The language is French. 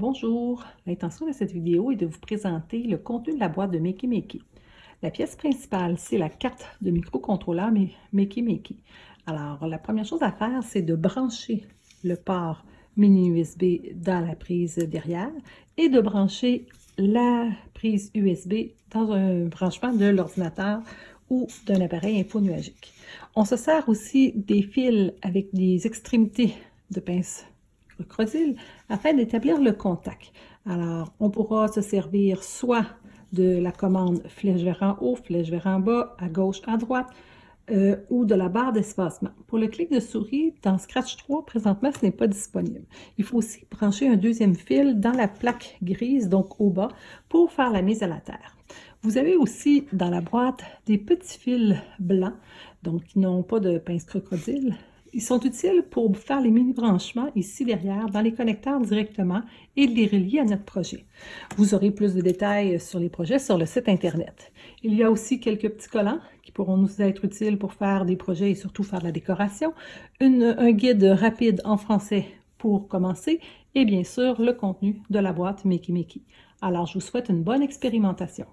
Bonjour, l'intention de cette vidéo est de vous présenter le contenu de la boîte de Makey Makey. La pièce principale, c'est la carte de microcontrôleur Makey Makey. Alors, la première chose à faire, c'est de brancher le port mini USB dans la prise derrière et de brancher la prise USB dans un branchement de l'ordinateur ou d'un appareil infonuagique. On se sert aussi des fils avec des extrémités de pince crocodile afin d'établir le contact. Alors, on pourra se servir soit de la commande flèche vers en haut, flèche vers en bas, à gauche, à droite, euh, ou de la barre d'espacement. Pour le clic de souris, dans Scratch 3, présentement, ce n'est pas disponible. Il faut aussi brancher un deuxième fil dans la plaque grise, donc au bas, pour faire la mise à la terre. Vous avez aussi dans la boîte des petits fils blancs, donc qui n'ont pas de pince crocodile, ils sont utiles pour faire les mini-branchements ici derrière dans les connecteurs directement et les relier à notre projet. Vous aurez plus de détails sur les projets sur le site Internet. Il y a aussi quelques petits collants qui pourront nous être utiles pour faire des projets et surtout faire de la décoration, un guide rapide en français pour commencer et bien sûr le contenu de la boîte Makey Makey. Alors je vous souhaite une bonne expérimentation.